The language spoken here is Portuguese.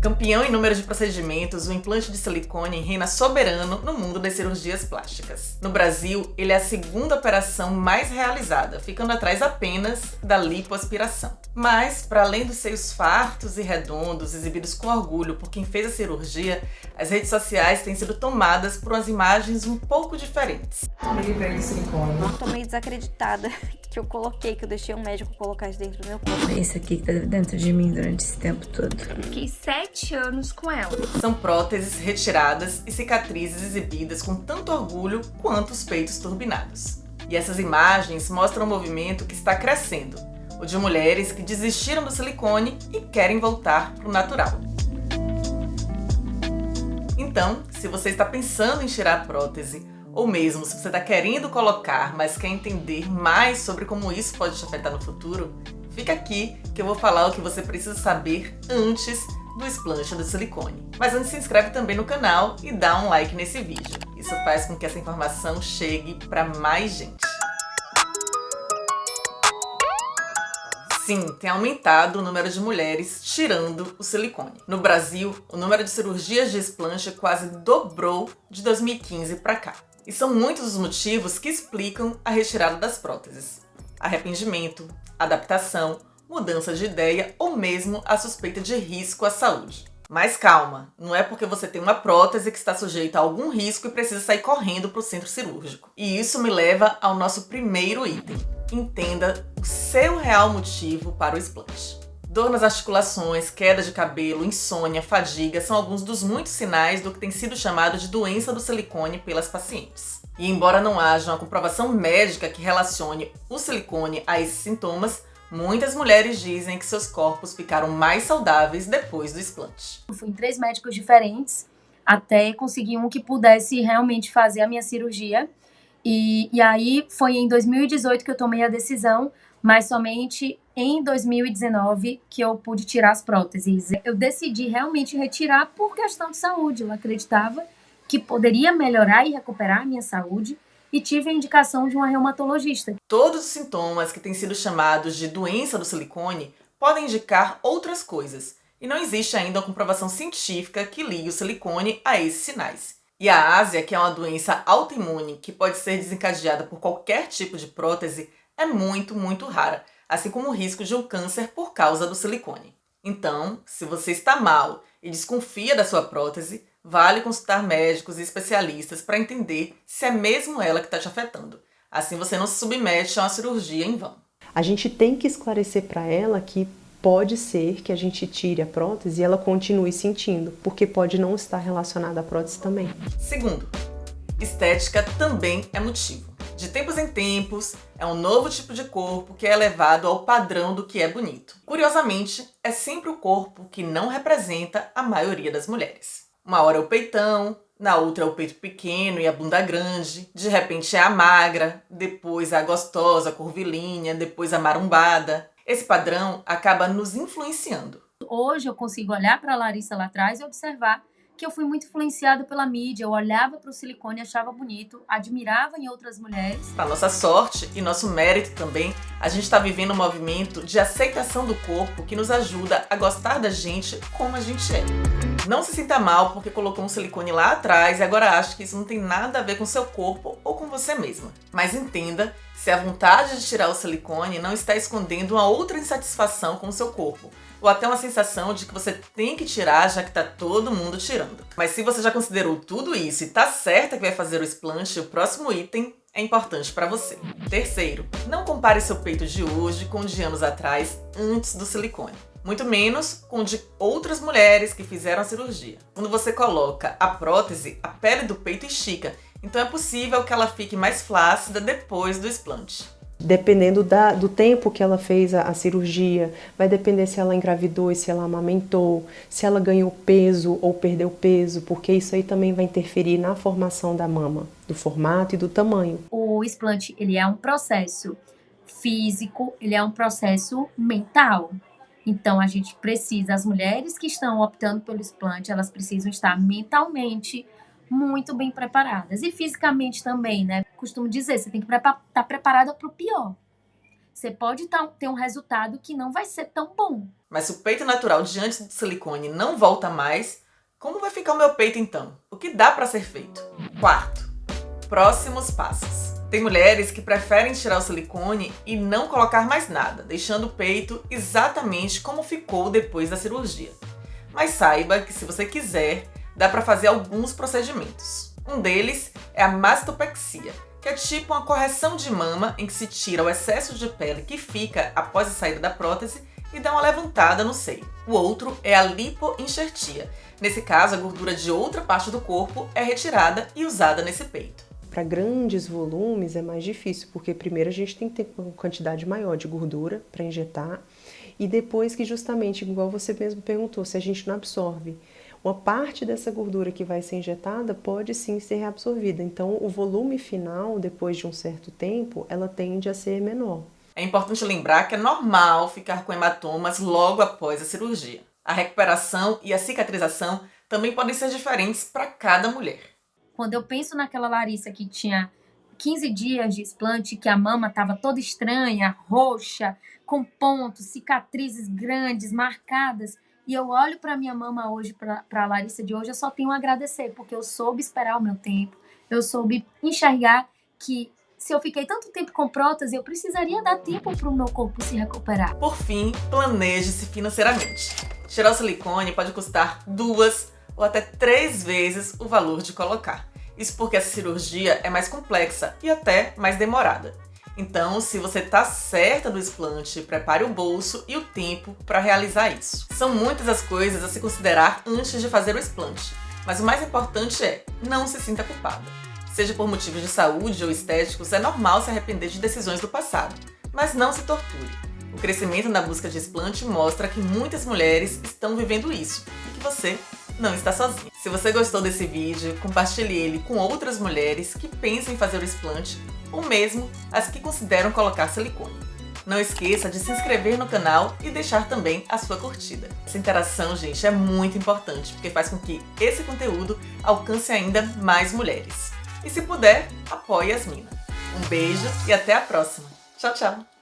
Campeão em número de procedimentos, o implante de silicone reina soberano no mundo das cirurgias plásticas. No Brasil, ele é a segunda operação mais realizada, ficando atrás apenas da lipoaspiração. Mas, para além dos seios fartos e redondos, exibidos com orgulho por quem fez a cirurgia, as redes sociais têm sido tomadas por umas imagens um pouco diferentes. Ele veio de silicone. Tô meio desacreditada que eu coloquei, que eu deixei um médico colocar isso dentro do meu corpo. Esse aqui que tá dentro de mim durante esse tempo todo. Fiquei sete anos com ela. São próteses retiradas e cicatrizes exibidas com tanto orgulho quanto os peitos turbinados. E essas imagens mostram um movimento que está crescendo, o de mulheres que desistiram do silicone e querem voltar para o natural. Então, se você está pensando em tirar a prótese, ou mesmo se você está querendo colocar, mas quer entender mais sobre como isso pode te afetar no futuro, fica aqui que eu vou falar o que você precisa saber antes do explante do silicone. Mas antes se inscreve também no canal e dá um like nesse vídeo. Isso faz com que essa informação chegue para mais gente. Sim, tem aumentado o número de mulheres tirando o silicone. No Brasil, o número de cirurgias de explante quase dobrou de 2015 para cá. E são muitos os motivos que explicam a retirada das próteses. Arrependimento, adaptação, mudança de ideia ou mesmo a suspeita de risco à saúde. Mas calma, não é porque você tem uma prótese que está sujeita a algum risco e precisa sair correndo para o centro cirúrgico. E isso me leva ao nosso primeiro item entenda o seu real motivo para o explante. Dor nas articulações, queda de cabelo, insônia, fadiga são alguns dos muitos sinais do que tem sido chamado de doença do silicone pelas pacientes. E embora não haja uma comprovação médica que relacione o silicone a esses sintomas, muitas mulheres dizem que seus corpos ficaram mais saudáveis depois do explante. Fui em três médicos diferentes até conseguir um que pudesse realmente fazer a minha cirurgia e, e aí foi em 2018 que eu tomei a decisão, mas somente em 2019 que eu pude tirar as próteses. Eu decidi realmente retirar por questão de saúde. Eu acreditava que poderia melhorar e recuperar a minha saúde e tive a indicação de uma reumatologista. Todos os sintomas que têm sido chamados de doença do silicone podem indicar outras coisas, e não existe ainda uma comprovação científica que ligue o silicone a esses sinais. E a ásia, que é uma doença autoimune que pode ser desencadeada por qualquer tipo de prótese, é muito, muito rara, assim como o risco de um câncer por causa do silicone. Então, se você está mal e desconfia da sua prótese, vale consultar médicos e especialistas para entender se é mesmo ela que está te afetando. Assim você não se submete a uma cirurgia em vão. A gente tem que esclarecer para ela que pode ser que a gente tire a prótese e ela continue sentindo, porque pode não estar relacionada à prótese também. Segundo, estética também é motivo. De tempos em tempos, é um novo tipo de corpo que é elevado ao padrão do que é bonito. Curiosamente, é sempre o corpo que não representa a maioria das mulheres. Uma hora é o peitão, na outra é o peito pequeno e a bunda grande, de repente é a magra, depois a gostosa, curvilínea, depois a marumbada. Esse padrão acaba nos influenciando. Hoje eu consigo olhar para a Larissa lá atrás e observar que eu fui muito influenciada pela mídia. Eu olhava para o silicone, achava bonito, admirava em outras mulheres. Para nossa sorte e nosso mérito também, a gente está vivendo um movimento de aceitação do corpo que nos ajuda a gostar da gente como a gente é. Não se sinta mal porque colocou um silicone lá atrás e agora acha que isso não tem nada a ver com seu corpo você mesma. Mas entenda se a vontade de tirar o silicone não está escondendo uma outra insatisfação com o seu corpo, ou até uma sensação de que você tem que tirar já que tá todo mundo tirando. Mas se você já considerou tudo isso e tá certa que vai fazer o explante, o próximo item é importante para você. Terceiro, não compare seu peito de hoje com o de anos atrás, antes do silicone. Muito menos com o de outras mulheres que fizeram a cirurgia. Quando você coloca a prótese, a pele do peito estica então é possível que ela fique mais flácida depois do explante. Dependendo da, do tempo que ela fez a, a, cirurgia, vai depender se ela engravidou e se ela amamentou, se ela ganhou peso ou perdeu peso, porque isso aí também vai interferir na formação da mama, do formato e do tamanho. O explante, ele é um processo físico, ele é um processo mental. Então a gente precisa, as mulheres que estão optando pelo explante, elas precisam estar mentalmente muito bem preparadas. E fisicamente também, né? Costumo dizer, você tem que estar tá preparada para o pior. Você pode tá, ter um resultado que não vai ser tão bom. Mas se o peito natural diante do silicone não volta mais, como vai ficar o meu peito então? O que dá para ser feito? Quarto, próximos passos. Tem mulheres que preferem tirar o silicone e não colocar mais nada, deixando o peito exatamente como ficou depois da cirurgia. Mas saiba que se você quiser, dá para fazer alguns procedimentos. Um deles é a mastopexia, que é tipo uma correção de mama em que se tira o excesso de pele que fica após a saída da prótese e dá uma levantada no seio. O outro é a lipoenxertia. Nesse caso, a gordura de outra parte do corpo é retirada e usada nesse peito. Para grandes volumes é mais difícil, porque primeiro a gente tem que ter uma quantidade maior de gordura para injetar e depois que justamente, igual você mesmo perguntou, se a gente não absorve, uma parte dessa gordura que vai ser injetada pode sim ser reabsorvida. Então, o volume final, depois de um certo tempo, ela tende a ser menor. É importante lembrar que é normal ficar com hematomas logo após a cirurgia. A recuperação e a cicatrização também podem ser diferentes para cada mulher. Quando eu penso naquela Larissa que tinha 15 dias de explante, que a mama estava toda estranha, roxa, com pontos, cicatrizes grandes, marcadas, e eu olho para minha mama hoje, para a Larissa de hoje, eu só tenho a agradecer, porque eu soube esperar o meu tempo, eu soube enxergar que se eu fiquei tanto tempo com prótese, eu precisaria dar tempo para o meu corpo se recuperar. Por fim, planeje-se financeiramente. Tirar o silicone pode custar duas ou até três vezes o valor de colocar. Isso porque essa cirurgia é mais complexa e até mais demorada. Então, se você tá certa do explante, prepare o bolso e o tempo para realizar isso. São muitas as coisas a se considerar antes de fazer o explante, mas o mais importante é não se sinta culpada. Seja por motivos de saúde ou estéticos, é normal se arrepender de decisões do passado, mas não se torture. O crescimento na busca de explante mostra que muitas mulheres estão vivendo isso e que você não está sozinha. Se você gostou desse vídeo, compartilhe ele com outras mulheres que pensam em fazer o explante ou mesmo as que consideram colocar silicone. Não esqueça de se inscrever no canal e deixar também a sua curtida. Essa interação, gente, é muito importante, porque faz com que esse conteúdo alcance ainda mais mulheres. E se puder, apoie as minas. Um beijo e até a próxima. Tchau, tchau!